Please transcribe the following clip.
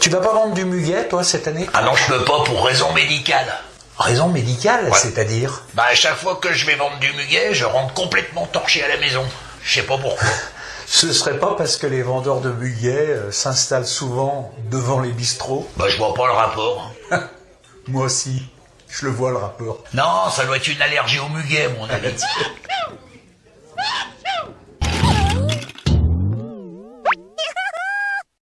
Tu vas pas vendre du muguet, toi, cette année Ah non, je peux pas pour raison médicale. Raison médicale, c'est-à-dire Bah à chaque fois que je vais vendre du muguet, je rentre complètement torché à la maison. Je sais pas pourquoi. Ce serait pas parce que les vendeurs de muguet euh, s'installent souvent devant les bistrots Bah je vois pas le rapport. Moi aussi, je le vois le rapport. Non, ça doit être une allergie au muguet, mon ami.